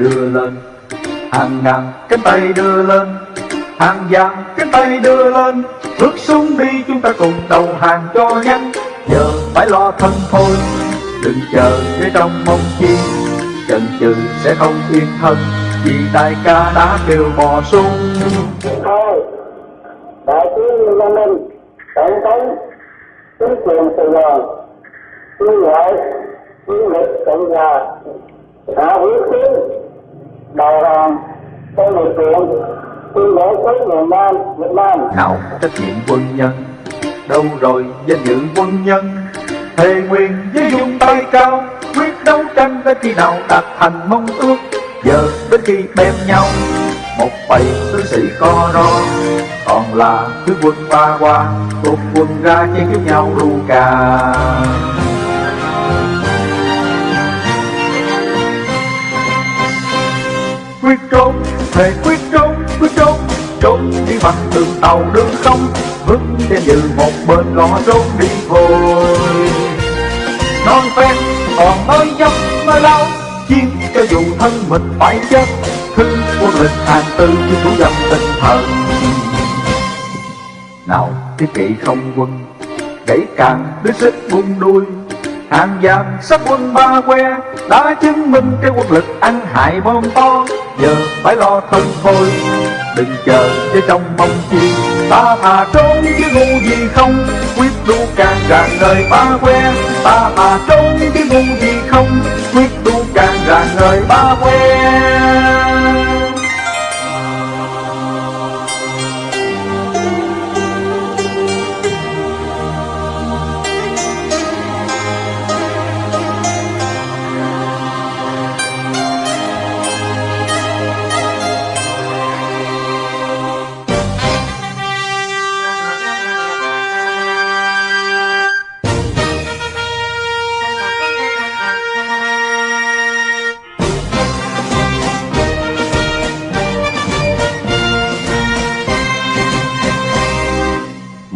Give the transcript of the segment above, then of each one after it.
đưa lên. Hàng ngàn cánh tay đưa lên, hàng vàng cánh tay đưa lên. Bước xuống đi chúng ta cùng đầu hàng cho nhanh. Giờ phải lo thân thôi, đừng chờ để trong mong chi. Chần chừ sẽ không yên thân, vì đại ca đã kêu bò xuống. Thôi, đại tướng Lê Minh, tổng thống, chính quyền Sài Gòn tuyên gọi chiến lực cộng hòa đã hủy tướng đầu hàng tôi điều kiện tôi để tới miền Nam, Việt Nam. Nào, trách nhiệm quân nhân. Đâu rồi, danh dự quân nhân? Thề nguyện với dung tay cao, quyết đấu tranh đến khi nào đạt thành mong ước. Giờ đến khi bèm nhau, một bầy tướng sĩ co ro. Còn là thứ quân ba qua cuộc quân ra chiến với nhau ru cà. Quyết trốn, thề quyết trốn quyết trốn trốn đi bằng đường tàu, đường không vững trên như một bên lo trốn đi thôi non phen, còn mới dốc mới lâu chiến cho dù thân mình phải chết thư quân lịch hàng tư chứ thủ dâm tinh thần. Nào thiết kỵ không quân, gãy càng đứa xích buông đuôi hàng vàng sắc quân ba que, đã chứng minh cái quân lực ăn hại bom to. Giờ phải lo thân thôi, đừng chờ cho trong mong chi. Ta thà trốn chứ ngu gì không, quyết đu càng rạng đời ba que. Ta thà trốn chứ ngu gì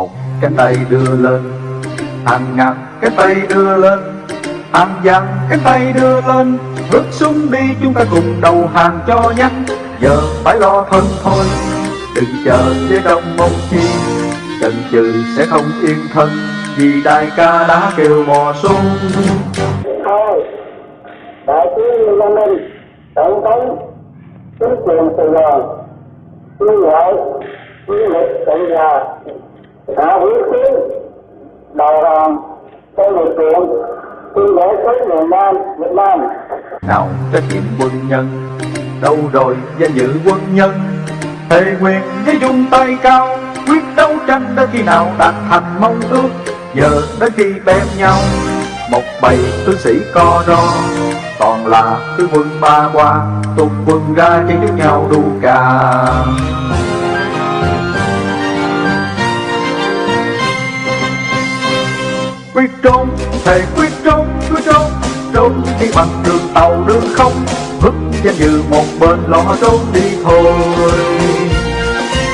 một cái tay đưa lên. Hàng ngàn cái tay đưa lên. Hàng vàng cái tay đưa lên. Bước xuống đi, chúng ta cùng đầu hàng cho nhanh. Giờ phải lo thân thôi. Đừng chờ để đông mong chi. Chần chừ sẽ không yên thân. Vì đại ca đã kêu mò xuống. Thôi, đại tướng Lê Minh, tổng thống, chính quyền Sài Gòn tuyên gọi chiến lịch cộng hòa đã quyết chiến đầu hàng trong lực lượng tuyên bố với miền Nam, Việt Nam. Nào trách nhiệm quân nhân, đâu rồi danh dự quân nhân? Thề quyền với dung tay cao, quyết đấu tranh đến khi nào đạt thành mong ước? Giờ đến khi bém nhau, một bầy tướng sĩ co ro. Toàn là tướng quân ba qua tung quân ra chiến đấu nhau đu cà. Quyết trốn thề quyết trốn quyết trốn. Trốn đi bằng đường tàu đường không. Vứt danh dự một bên lo trốn đi thôi.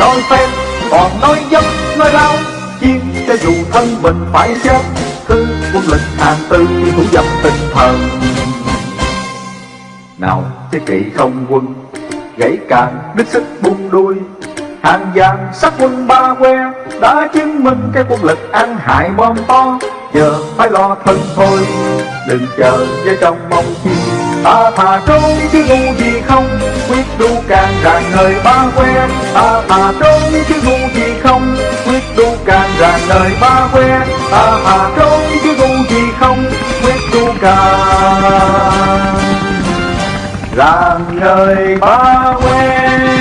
Nói phép, còn nói dâm nói lao chiến cho dù thân mình phải chết thứ quân lệnh hàng tư thủ dâm tinh thần. Nào thế kỵ không quân gãy càng đứt sức buông đuôi. Hàng vàng sắc quân ba que đã chứng minh cái quân lực ăn hại bom to giờ phải lo thân thôi, đừng chờ với trong mong chi. Ta thà trốn chứ ngu gì không, quyết đu càng ràng nơi ba quen. Ta thà trốn chứ ngu gì không, quyết đu càng ràng nơi ba quen. Ta thà trốn chứ ngu gì không, quyết đu càng ràng nơi ba quen.